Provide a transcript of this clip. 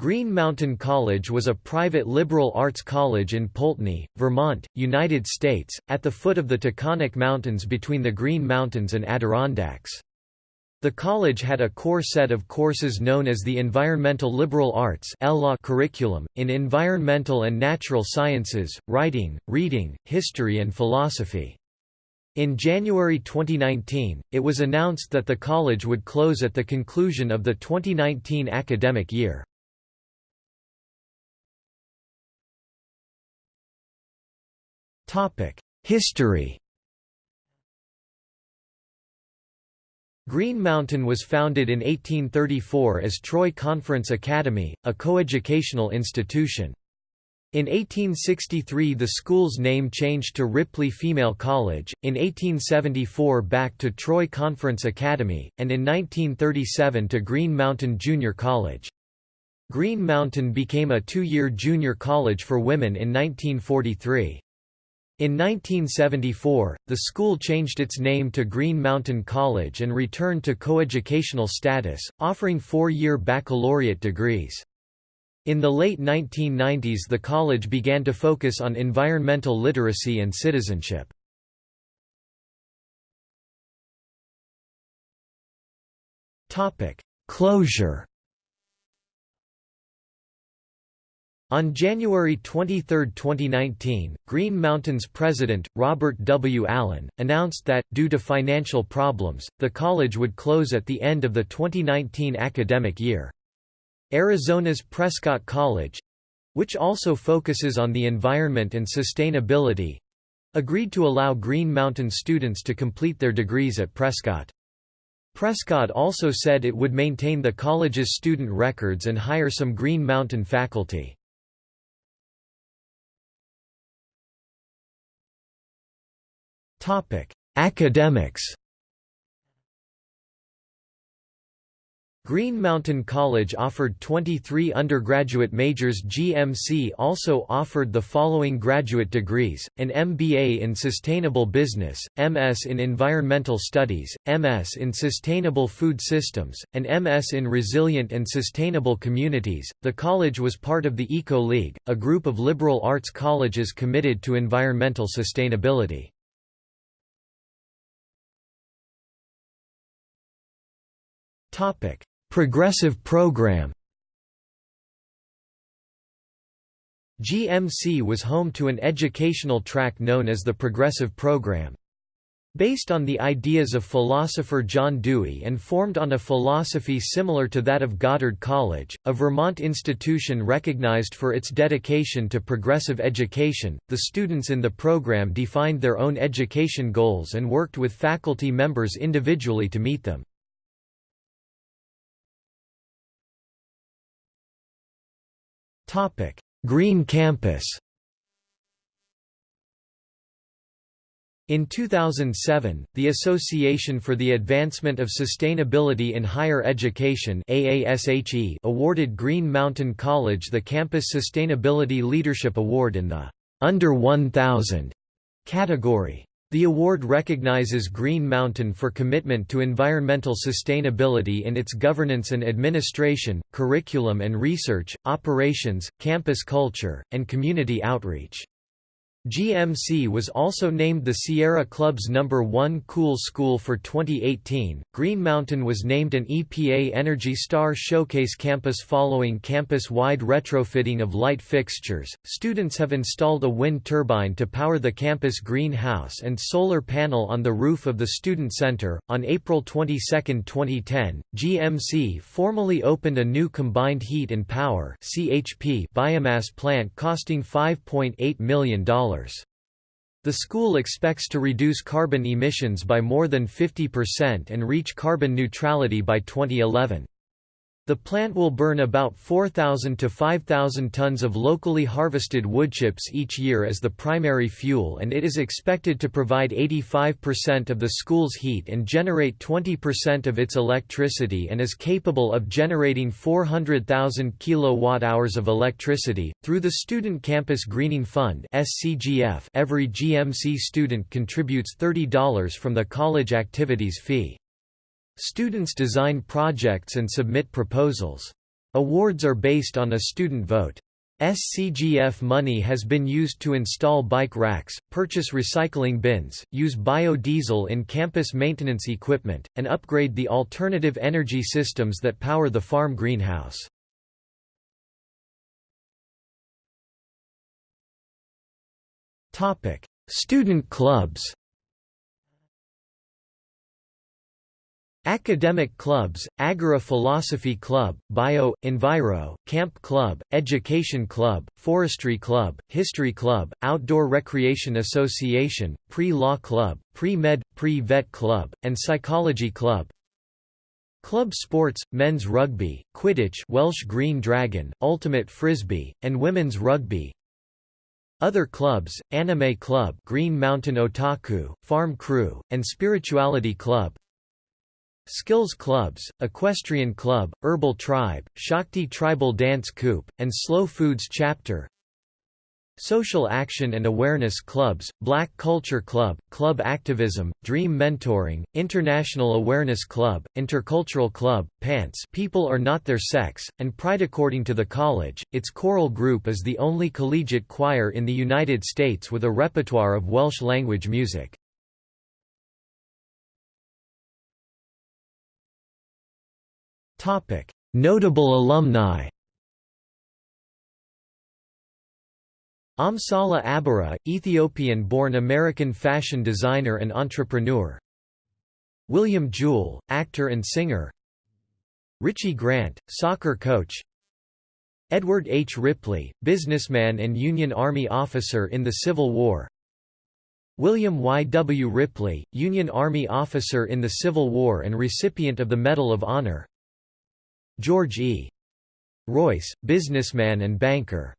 Green Mountain College was a private liberal arts college in Poultney, Vermont, United States, at the foot of the Taconic Mountains between the Green Mountains and Adirondacks. The college had a core set of courses known as the Environmental Liberal Arts curriculum, in environmental and natural sciences, writing, reading, history and philosophy. In January 2019, it was announced that the college would close at the conclusion of the 2019 academic year. History Green Mountain was founded in 1834 as Troy Conference Academy, a coeducational institution. In 1863 the school's name changed to Ripley Female College, in 1874 back to Troy Conference Academy, and in 1937 to Green Mountain Junior College. Green Mountain became a two-year junior college for women in 1943. In 1974, the school changed its name to Green Mountain College and returned to coeducational status, offering four-year baccalaureate degrees. In the late 1990s the college began to focus on environmental literacy and citizenship. Closure On January 23, 2019, Green Mountain's president, Robert W. Allen, announced that, due to financial problems, the college would close at the end of the 2019 academic year. Arizona's Prescott College—which also focuses on the environment and sustainability—agreed to allow Green Mountain students to complete their degrees at Prescott. Prescott also said it would maintain the college's student records and hire some Green Mountain faculty. Academics. Green Mountain College offered 23 undergraduate majors GMC also offered the following graduate degrees, an MBA in Sustainable Business, MS in Environmental Studies, MS in Sustainable Food Systems, and MS in Resilient and Sustainable Communities. The college was part of the Eco League, a group of liberal arts colleges committed to environmental sustainability. Progressive program GMC was home to an educational track known as the Progressive Program. Based on the ideas of philosopher John Dewey and formed on a philosophy similar to that of Goddard College, a Vermont institution recognized for its dedication to progressive education, the students in the program defined their own education goals and worked with faculty members individually to meet them. Green Campus. In 2007, the Association for the Advancement of Sustainability in Higher Education AASHE awarded Green Mountain College the Campus Sustainability Leadership Award in the Under 1000 category. The award recognizes Green Mountain for commitment to environmental sustainability in its governance and administration, curriculum and research, operations, campus culture, and community outreach. GMC was also named the Sierra Club's number 1 cool school for 2018. Green Mountain was named an EPA Energy Star Showcase campus following campus-wide retrofitting of light fixtures. Students have installed a wind turbine to power the campus greenhouse and solar panel on the roof of the student center. On April 22, 2010, GMC formally opened a new combined heat and power (CHP) biomass plant costing $5.8 million. The school expects to reduce carbon emissions by more than 50% and reach carbon neutrality by 2011. The plant will burn about 4,000 to 5,000 tons of locally harvested woodchips each year as the primary fuel and it is expected to provide 85% of the school's heat and generate 20% of its electricity and is capable of generating 400,000 kilowatt-hours of electricity. Through the Student Campus Greening Fund (SCGF), every GMC student contributes $30 from the college activities fee. Students design projects and submit proposals. Awards are based on a student vote. SCGF money has been used to install bike racks, purchase recycling bins, use biodiesel in campus maintenance equipment, and upgrade the alternative energy systems that power the farm greenhouse. Student clubs Academic clubs, Agora Philosophy Club, Bio, Enviro, Camp Club, Education Club, Forestry Club, History Club, Outdoor Recreation Association, Pre-Law Club, Pre-Med, Pre-Vet Club, and Psychology Club. Club sports, men's rugby, Quidditch Welsh Green Dragon, Ultimate Frisbee, and women's rugby, other clubs, Anime Club Green Mountain Otaku, Farm Crew, and Spirituality Club Skills clubs, Equestrian Club, Herbal Tribe, Shakti Tribal Dance Coup, and Slow Foods Chapter Social Action and Awareness Clubs, Black Culture Club, Club Activism, Dream Mentoring, International Awareness Club, Intercultural Club, PANTS People Are Not Their Sex, and Pride According to the college, its choral group is the only collegiate choir in the United States with a repertoire of Welsh language music. Topic: Notable alumni. Amsale Aberra, Ethiopian-born American fashion designer and entrepreneur. William Jewell, actor and singer. Richie Grant, soccer coach. Edward H. Ripley, businessman and Union Army officer in the Civil War. William Y. W. Ripley, Union Army officer in the Civil War and recipient of the Medal of Honor. George E. Royce, businessman and banker